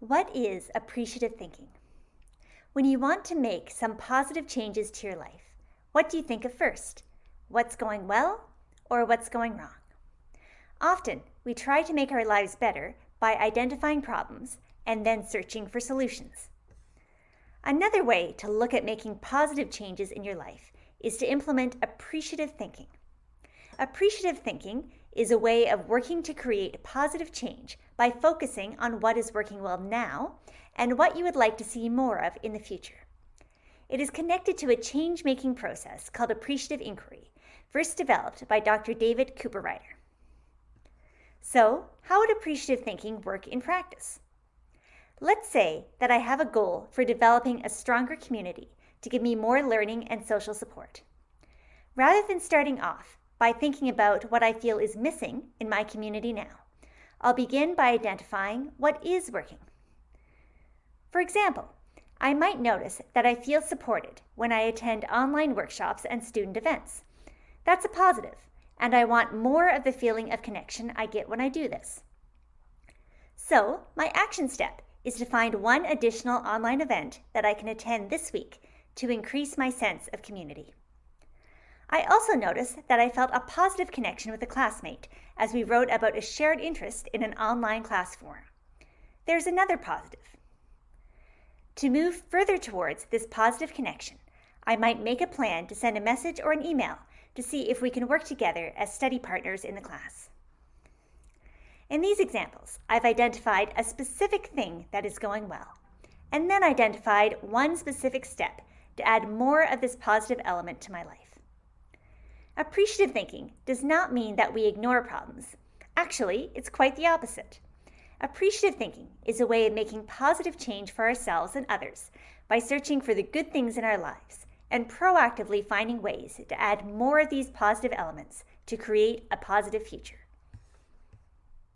What is appreciative thinking? When you want to make some positive changes to your life, what do you think of first? What's going well or what's going wrong? Often, we try to make our lives better by identifying problems and then searching for solutions. Another way to look at making positive changes in your life is to implement appreciative thinking. Appreciative thinking is a way of working to create positive change by focusing on what is working well now and what you would like to see more of in the future. It is connected to a change making process called appreciative inquiry, first developed by Dr. David Cooperrider. So, how would appreciative thinking work in practice? Let's say that I have a goal for developing a stronger community to give me more learning and social support. Rather than starting off by thinking about what I feel is missing in my community now. I'll begin by identifying what is working. For example, I might notice that I feel supported when I attend online workshops and student events. That's a positive, and I want more of the feeling of connection I get when I do this. So, my action step is to find one additional online event that I can attend this week to increase my sense of community. I also noticed that I felt a positive connection with a classmate as we wrote about a shared interest in an online class forum. There's another positive. To move further towards this positive connection, I might make a plan to send a message or an email to see if we can work together as study partners in the class. In these examples, I've identified a specific thing that is going well, and then identified one specific step to add more of this positive element to my life. Appreciative thinking does not mean that we ignore problems. Actually, it's quite the opposite. Appreciative thinking is a way of making positive change for ourselves and others by searching for the good things in our lives and proactively finding ways to add more of these positive elements to create a positive future.